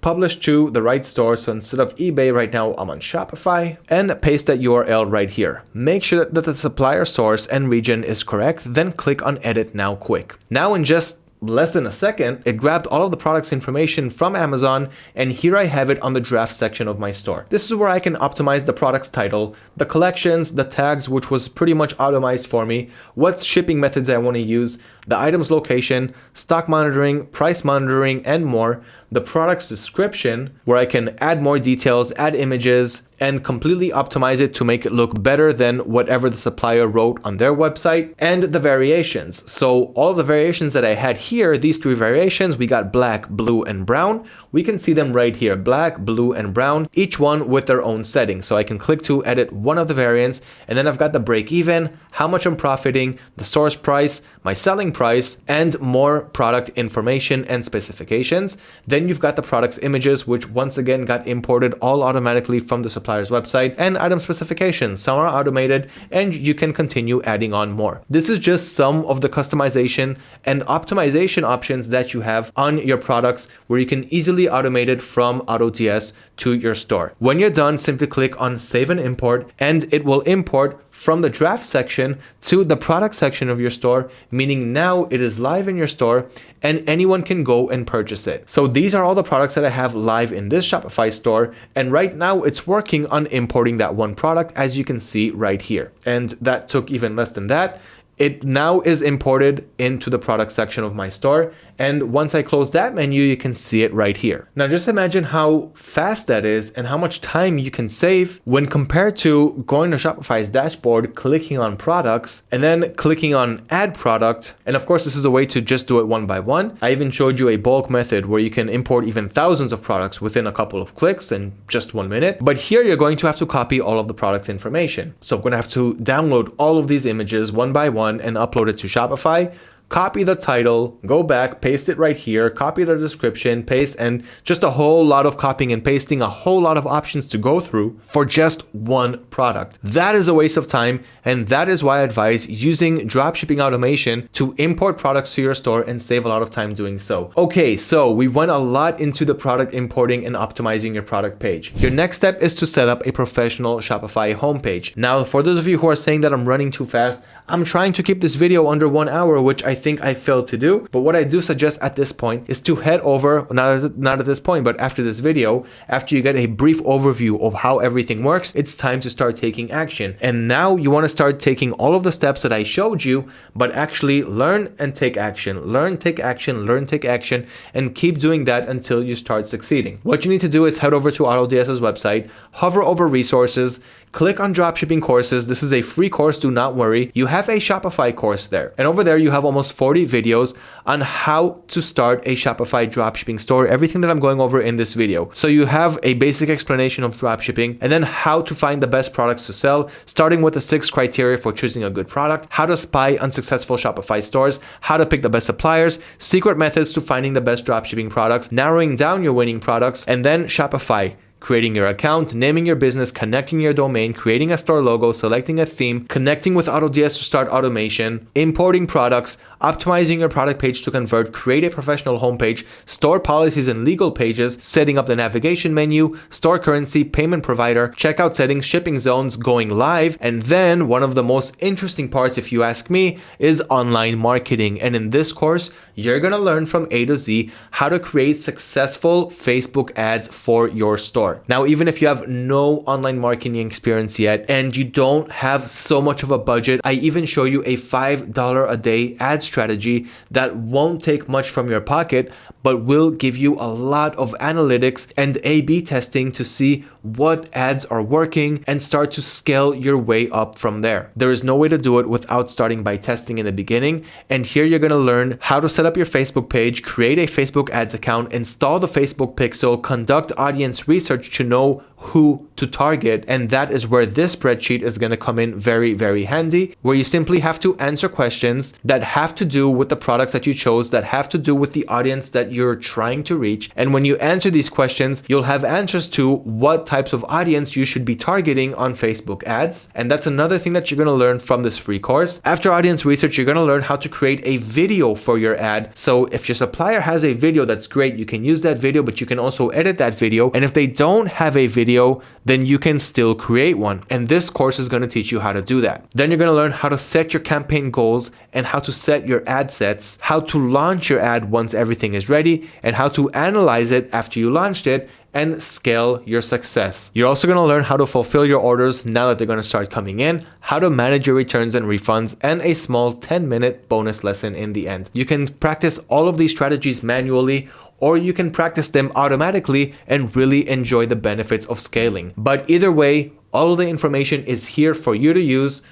publish to the right store. So instead of eBay right now, I'm on Shopify and paste that URL right here. Make sure that the supplier source and region is correct, then click on edit now quick. Now in just less than a second, it grabbed all of the product's information from Amazon and here I have it on the draft section of my store. This is where I can optimize the product's title, the collections, the tags, which was pretty much automized for me, what shipping methods I want to use, the item's location, stock monitoring, price monitoring, and more, the product's description, where I can add more details, add images, and completely optimize it to make it look better than whatever the supplier wrote on their website, and the variations. So all the variations that I had here, these three variations, we got black, blue, and brown. We can see them right here, black, blue, and brown, each one with their own setting. So I can click to edit one of the variants, and then I've got the break even, how much I'm profiting, the source price, my selling price, and more product information and specifications. Then you've got the product's images, which once again got imported all automatically from the supplier's website, and item specifications. Some are automated, and you can continue adding on more. This is just some of the customization and optimization options that you have on your products where you can easily automate it from AutoDS to your store. When you're done, simply click on save and import and it will import from the draft section to the product section of your store, meaning now it is live in your store and anyone can go and purchase it. So these are all the products that I have live in this Shopify store. And right now it's working on importing that one product as you can see right here. And that took even less than that it now is imported into the product section of my store. And once I close that menu, you can see it right here. Now just imagine how fast that is and how much time you can save when compared to going to Shopify's dashboard, clicking on products, and then clicking on add product. And of course, this is a way to just do it one by one. I even showed you a bulk method where you can import even thousands of products within a couple of clicks in just one minute. But here you're going to have to copy all of the product information. So I'm going to have to download all of these images one by one and upload it to Shopify copy the title, go back, paste it right here, copy the description, paste, and just a whole lot of copying and pasting, a whole lot of options to go through for just one product. That is a waste of time, and that is why I advise using dropshipping automation to import products to your store and save a lot of time doing so. Okay, so we went a lot into the product importing and optimizing your product page. Your next step is to set up a professional Shopify homepage. Now, for those of you who are saying that I'm running too fast, I'm trying to keep this video under one hour, which I think I failed to do. But what I do suggest at this point is to head over, not, not at this point, but after this video, after you get a brief overview of how everything works, it's time to start taking action. And now you want to start taking all of the steps that I showed you, but actually learn and take action. Learn, take action, learn, take action, and keep doing that until you start succeeding. What you need to do is head over to AutoDS's website, hover over resources, click on dropshipping courses. This is a free course, do not worry. You have a Shopify course there. And over there, you have almost 40 videos on how to start a Shopify dropshipping store, everything that I'm going over in this video. So you have a basic explanation of dropshipping and then how to find the best products to sell, starting with the six criteria for choosing a good product, how to spy unsuccessful Shopify stores, how to pick the best suppliers, secret methods to finding the best dropshipping products, narrowing down your winning products, and then Shopify creating your account, naming your business, connecting your domain, creating a store logo, selecting a theme, connecting with AutoDS to start automation, importing products, optimizing your product page to convert, create a professional homepage, store policies and legal pages, setting up the navigation menu, store currency, payment provider, checkout settings, shipping zones, going live, and then one of the most interesting parts, if you ask me, is online marketing. And in this course, you're gonna learn from A to Z how to create successful Facebook ads for your store. Now, even if you have no online marketing experience yet and you don't have so much of a budget, I even show you a $5 a day ad strategy that won't take much from your pocket, but will give you a lot of analytics and A B testing to see what ads are working and start to scale your way up from there. There is no way to do it without starting by testing in the beginning. And here you're going to learn how to set up your Facebook page, create a Facebook ads account, install the Facebook pixel, conduct audience research to know who to target. And that is where this spreadsheet is going to come in very, very handy, where you simply have to answer questions that have to do with the products that you chose, that have to do with the audience that you're trying to reach. And when you answer these questions, you'll have answers to what types of audience you should be targeting on Facebook ads. And that's another thing that you're going to learn from this free course. After audience research, you're going to learn how to create a video for your ad. So if your supplier has a video that's great, you can use that video, but you can also edit that video. And if they don't have a video, video, then you can still create one. And this course is going to teach you how to do that. Then you're going to learn how to set your campaign goals and how to set your ad sets, how to launch your ad once everything is ready, and how to analyze it after you launched it and scale your success. You're also going to learn how to fulfill your orders now that they're going to start coming in, how to manage your returns and refunds, and a small 10 minute bonus lesson in the end. You can practice all of these strategies manually or you can practice them automatically and really enjoy the benefits of scaling. But either way, all of the information is here for you to use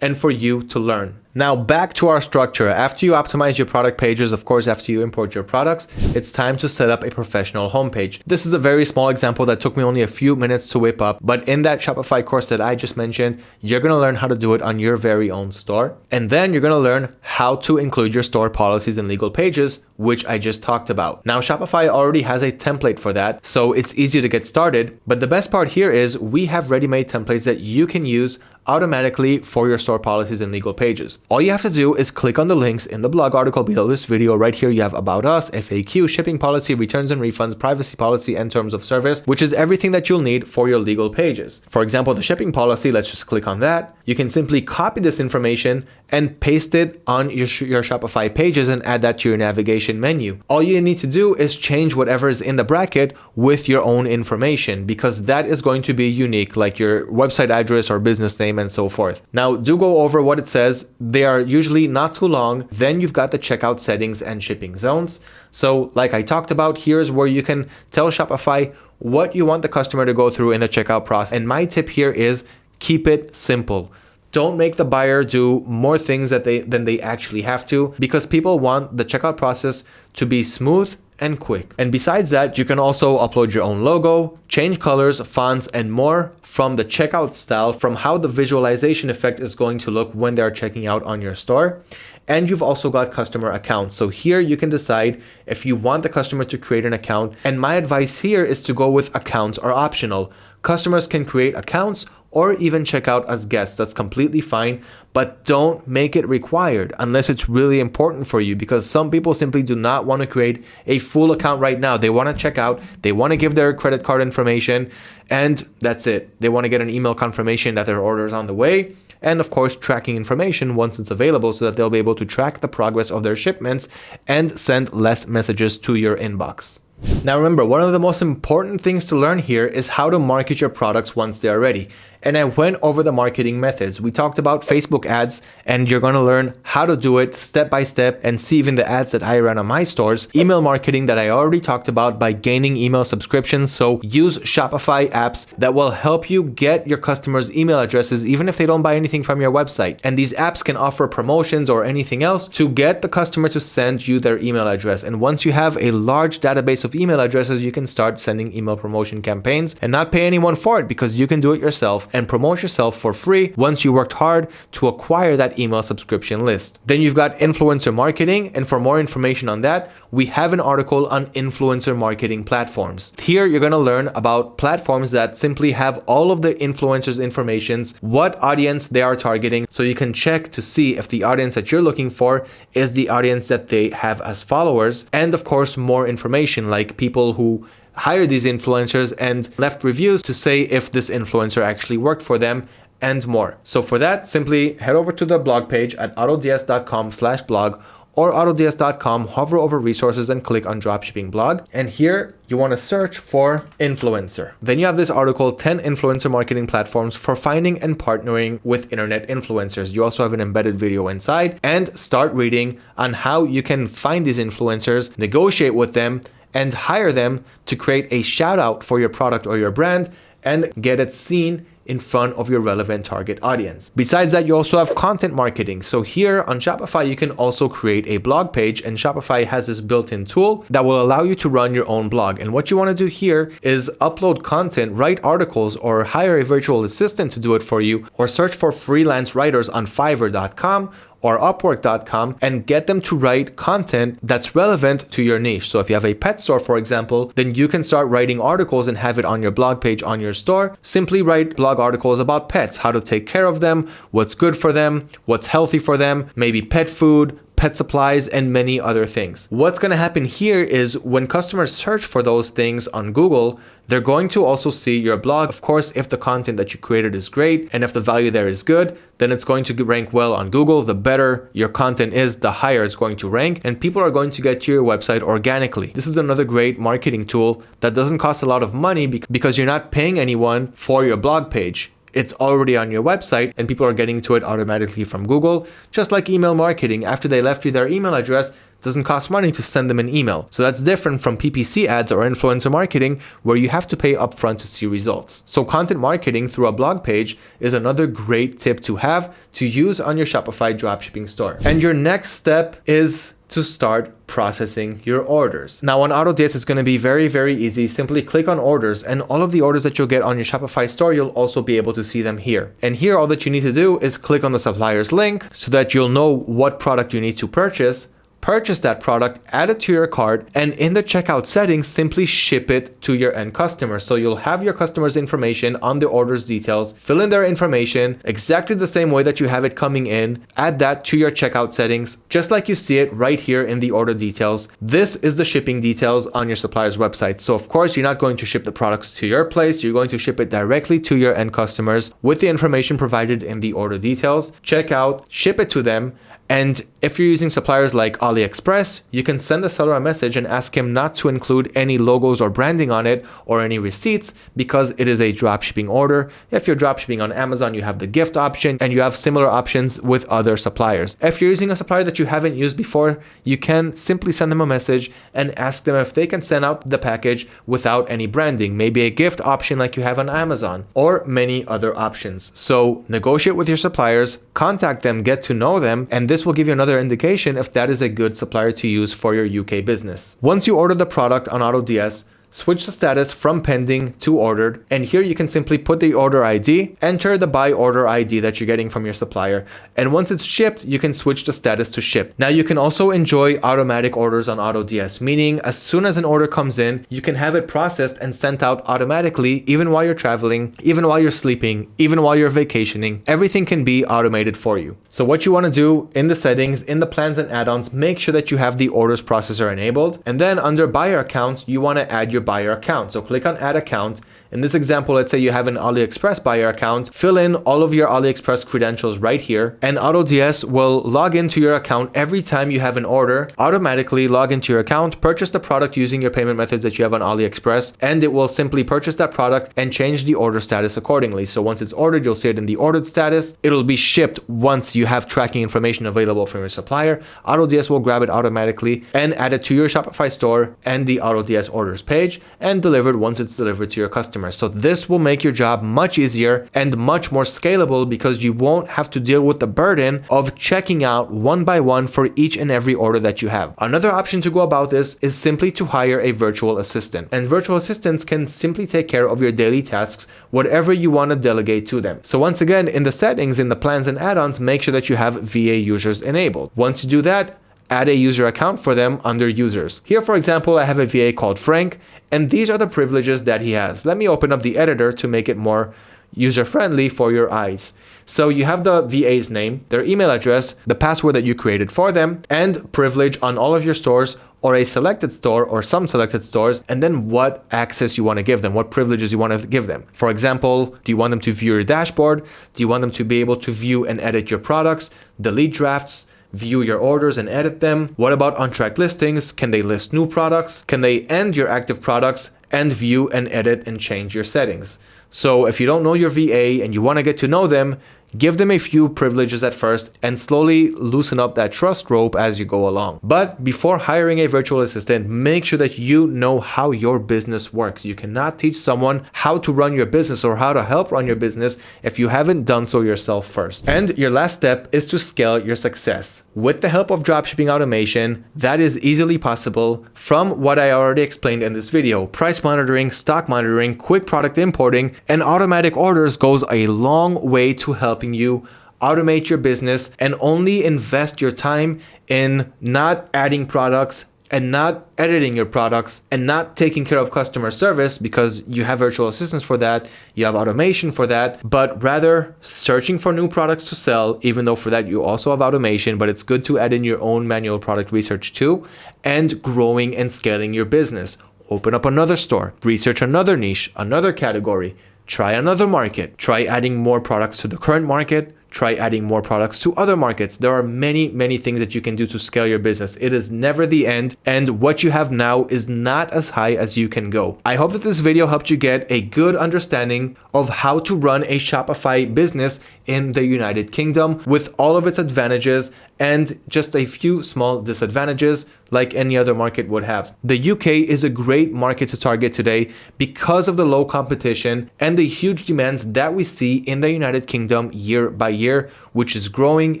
and for you to learn. Now back to our structure. After you optimize your product pages, of course, after you import your products, it's time to set up a professional homepage. This is a very small example that took me only a few minutes to whip up, but in that Shopify course that I just mentioned, you're gonna learn how to do it on your very own store. And then you're gonna learn how to include your store policies and legal pages, which I just talked about. Now Shopify already has a template for that, so it's easy to get started. But the best part here is we have ready-made templates that you can use automatically for your store policies and legal pages. All you have to do is click on the links in the blog article below this video. Right here, you have About Us, FAQ, shipping policy, returns and refunds, privacy policy, and terms of service, which is everything that you'll need for your legal pages. For example, the shipping policy, let's just click on that. You can simply copy this information and paste it on your, your Shopify pages and add that to your navigation menu. All you need to do is change whatever is in the bracket with your own information because that is going to be unique, like your website address or business name and so forth. Now, do go over what it says. They are usually not too long. Then you've got the checkout settings and shipping zones. So, like I talked about, here's where you can tell Shopify what you want the customer to go through in the checkout process. And my tip here is keep it simple. Don't make the buyer do more things that they than they actually have to because people want the checkout process to be smooth and quick. And besides that, you can also upload your own logo, change colors, fonts, and more from the checkout style, from how the visualization effect is going to look when they're checking out on your store. And you've also got customer accounts. So here you can decide if you want the customer to create an account. And my advice here is to go with accounts are optional. Customers can create accounts or even check out as guests. That's completely fine, but don't make it required unless it's really important for you because some people simply do not want to create a full account right now. They want to check out, they want to give their credit card information, and that's it. They want to get an email confirmation that their order is on the way and of course tracking information once it's available so that they'll be able to track the progress of their shipments and send less messages to your inbox. Now remember, one of the most important things to learn here is how to market your products once they are ready and I went over the marketing methods. We talked about Facebook ads and you're going to learn how to do it step by step and see even the ads that I run on my stores. Email marketing that I already talked about by gaining email subscriptions. So use Shopify apps that will help you get your customers email addresses even if they don't buy anything from your website. And these apps can offer promotions or anything else to get the customer to send you their email address. And once you have a large database of email addresses, you can start sending email promotion campaigns and not pay anyone for it because you can do it yourself and promote yourself for free once you worked hard to acquire that email subscription list. Then you've got influencer marketing. And for more information on that, we have an article on influencer marketing platforms. Here, you're going to learn about platforms that simply have all of the influencers' informations, what audience they are targeting, so you can check to see if the audience that you're looking for is the audience that they have as followers. And of course, more information like people who hire these influencers and left reviews to say if this influencer actually worked for them and more. So for that, simply head over to the blog page at autods.com slash blog or autods.com, hover over resources and click on dropshipping blog. And here you want to search for influencer. Then you have this article, 10 influencer marketing platforms for finding and partnering with internet influencers. You also have an embedded video inside and start reading on how you can find these influencers, negotiate with them, and hire them to create a shout out for your product or your brand and get it seen in front of your relevant target audience. Besides that, you also have content marketing. So here on Shopify, you can also create a blog page and Shopify has this built-in tool that will allow you to run your own blog. And what you want to do here is upload content, write articles, or hire a virtual assistant to do it for you, or search for freelance writers on fiverr.com or upwork.com and get them to write content that's relevant to your niche. So if you have a pet store, for example, then you can start writing articles and have it on your blog page on your store. Simply write blog articles about pets, how to take care of them, what's good for them, what's healthy for them, maybe pet food, pet supplies, and many other things. What's going to happen here is when customers search for those things on Google, they're going to also see your blog. Of course, if the content that you created is great and if the value there is good, then it's going to rank well on Google. The better your content is, the higher it's going to rank and people are going to get to your website organically. This is another great marketing tool that doesn't cost a lot of money because you're not paying anyone for your blog page it's already on your website and people are getting to it automatically from Google. Just like email marketing, after they left you their email address, doesn't cost money to send them an email. So that's different from PPC ads or influencer marketing where you have to pay upfront to see results. So content marketing through a blog page is another great tip to have to use on your Shopify dropshipping store. And your next step is to start processing your orders. Now on AutoDS, it's going to be very, very easy. Simply click on orders and all of the orders that you'll get on your Shopify store, you'll also be able to see them here. And here, all that you need to do is click on the supplier's link so that you'll know what product you need to purchase purchase that product, add it to your cart, and in the checkout settings, simply ship it to your end customer. So you'll have your customer's information on the order's details, fill in their information exactly the same way that you have it coming in, add that to your checkout settings, just like you see it right here in the order details. This is the shipping details on your supplier's website. So of course, you're not going to ship the products to your place. You're going to ship it directly to your end customers with the information provided in the order details. Check out, ship it to them, and if you're using suppliers like AliExpress, you can send the seller a message and ask him not to include any logos or branding on it or any receipts because it is a dropshipping order. If you're dropshipping on Amazon, you have the gift option and you have similar options with other suppliers. If you're using a supplier that you haven't used before, you can simply send them a message and ask them if they can send out the package without any branding, maybe a gift option like you have on Amazon or many other options. So negotiate with your suppliers, contact them, get to know them, and this will give you another indication if that is a good supplier to use for your UK business. Once you order the product on AutoDS, switch the status from pending to ordered, and here you can simply put the order ID, enter the buy order ID that you're getting from your supplier, and once it's shipped, you can switch the status to ship. Now you can also enjoy automatic orders on AutoDS, meaning as soon as an order comes in, you can have it processed and sent out automatically even while you're traveling, even while you're sleeping, even while you're vacationing, everything can be automated for you. So what you want to do in the settings, in the plans and add-ons, make sure that you have the orders processor enabled, and then under buyer accounts, you want to add your buyer account. So click on add account in this example, let's say you have an AliExpress buyer account, fill in all of your AliExpress credentials right here, and AutoDS will log into your account every time you have an order, automatically log into your account, purchase the product using your payment methods that you have on AliExpress, and it will simply purchase that product and change the order status accordingly. So once it's ordered, you'll see it in the ordered status. It'll be shipped once you have tracking information available from your supplier. AutoDS will grab it automatically and add it to your Shopify store and the AutoDS orders page and delivered once it's delivered to your customer. So this will make your job much easier and much more scalable because you won't have to deal with the burden of checking out one by one for each and every order that you have. Another option to go about this is simply to hire a virtual assistant. And virtual assistants can simply take care of your daily tasks, whatever you want to delegate to them. So once again, in the settings, in the plans and add-ons, make sure that you have VA users enabled. Once you do that, add a user account for them under users. Here, for example, I have a VA called Frank, and these are the privileges that he has. Let me open up the editor to make it more user-friendly for your eyes. So you have the VA's name, their email address, the password that you created for them, and privilege on all of your stores or a selected store or some selected stores, and then what access you want to give them, what privileges you want to give them. For example, do you want them to view your dashboard? Do you want them to be able to view and edit your products, delete drafts, view your orders and edit them? What about untracked listings? Can they list new products? Can they end your active products and view and edit and change your settings? So if you don't know your VA and you want to get to know them, Give them a few privileges at first and slowly loosen up that trust rope as you go along. But before hiring a virtual assistant, make sure that you know how your business works. You cannot teach someone how to run your business or how to help run your business if you haven't done so yourself first. And your last step is to scale your success. With the help of dropshipping automation, that is easily possible from what I already explained in this video. Price monitoring, stock monitoring, quick product importing, and automatic orders goes a long way to help helping you automate your business and only invest your time in not adding products and not editing your products and not taking care of customer service because you have virtual assistants for that, you have automation for that, but rather searching for new products to sell, even though for that you also have automation, but it's good to add in your own manual product research too, and growing and scaling your business. Open up another store, research another niche, another category, try another market, try adding more products to the current market, try adding more products to other markets. There are many, many things that you can do to scale your business. It is never the end, and what you have now is not as high as you can go. I hope that this video helped you get a good understanding of how to run a Shopify business in the United Kingdom with all of its advantages and just a few small disadvantages like any other market would have. The UK is a great market to target today because of the low competition and the huge demands that we see in the United Kingdom year by year, which is growing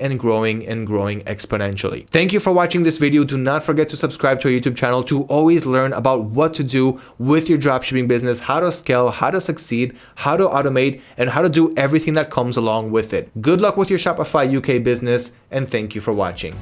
and growing and growing exponentially. Thank you for watching this video. Do not forget to subscribe to our YouTube channel to always learn about what to do with your dropshipping business, how to scale, how to succeed, how to automate, and how to do everything that comes along with it. Good luck with your Shopify UK business and thank you for watching.